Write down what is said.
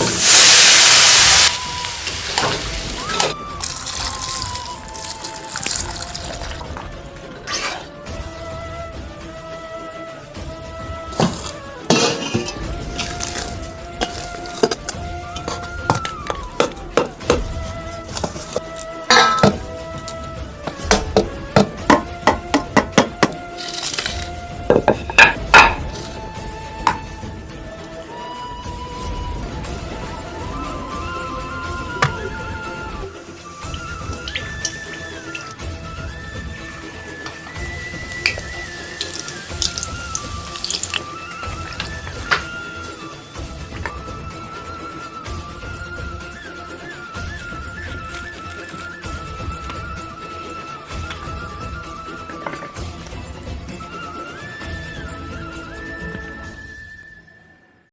you